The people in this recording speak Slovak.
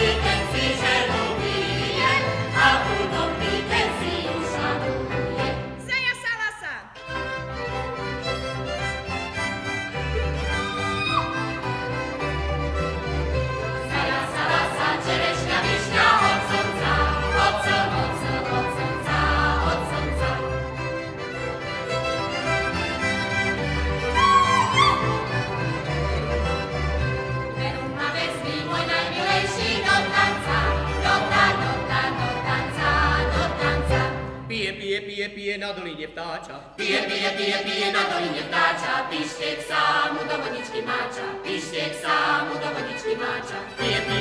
it pije na doline vtáča. Pije, pije, pije, pije na doline vtáča, pištek sa mu do vodičky máča, pištek sa mu do vodičky máča. Pije, pije,